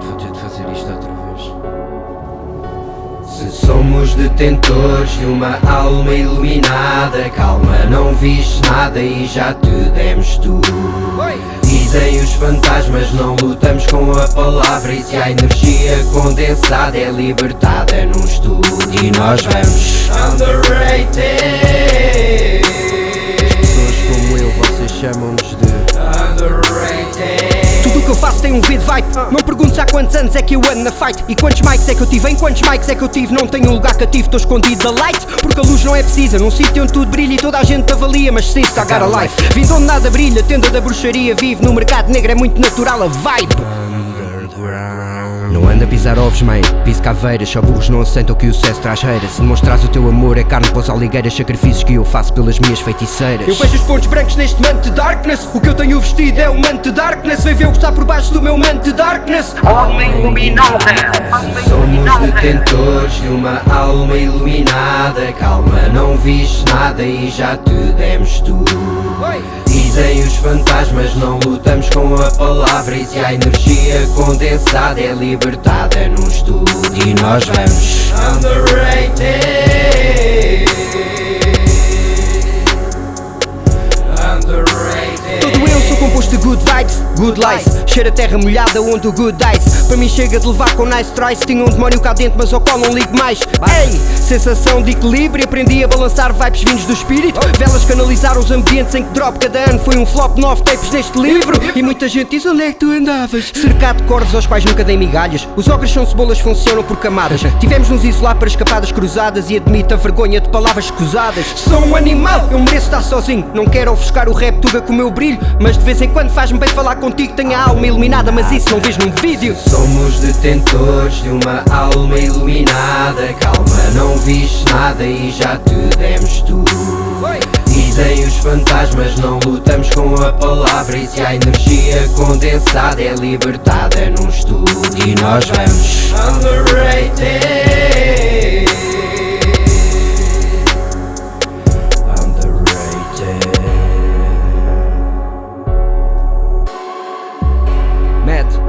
vou ter de fazer isto outra vez. Se somos detentores de uma alma iluminada Calma, não viste nada e já te demos tudo. Dizem os fantasmas, não lutamos com a palavra. E se a energia condensada é libertada num estudo E nós vamos underrated. Eu faço tem um beat vibe Não perguntes há quantos anos é que eu ando na fight. E quantos mics é que eu tive, em quantos mics é que eu tive? Não tenho um lugar cativo, estou escondido da light. Porque a luz não é precisa, num sítio onde tudo brilha E toda a gente te avalia, mas se está a life. Vindo onde nada brilha, tenda da bruxaria Vive. No mercado negro, é muito natural a vibe Não anda a pisar ovos, mãe, piso caveiras Só burros não aceitam que o sucesso traz reira Se demonstras o teu amor é carne para os aligueiras Sacrifícios que eu faço pelas minhas feiticeiras. Eu vejo os pontos brancos neste manto de darkness. O que eu tenho vestido é o manto de darkness. Vem ver o que está por baixo do meu manto de darkness. Alma iluminada Somos detentores de uma alma iluminada. Calma, não viste nada e já te demos tudo Dizem os fantasmas, não lutamos com a palavra. E se a energia condensada é libertada num estudo E nós vamos. Underrated de good vibes, good lies Cheira a terra molhada onde o good dies. Para mim chega de levar com nice tries. Tinha um demónio cá dentro mas ao qual não ligo mais. Ei, sensação de equilíbrio. Aprendi a balançar vibes vindos do espírito. Velas canalizaram os ambientes em que drop cada ano. Foi um flop, nove tapes neste livro. E muita gente diz onde é que tu andavas? Cercado de cordas aos quais nunca dei migalhas. Os ogres são cebolas, funcionam por camadas. Tivemos nos isolar para escapadas cruzadas E admito a vergonha de palavras escusadas. Sou um animal, eu mereço estar sozinho. Não quero ofuscar o rap tuga com o meu brilho Mas de vez em quando faz-me bem falar contigo Tenho a alma iluminada, mas isso não vejo num vídeo. Somos detentores de uma alma iluminada. Calma, não viste nada e já te demos tudo. Dizem os fantasmas, não lutamos com a palavra. E se a energia condensada é libertada num estudo E nós vamos met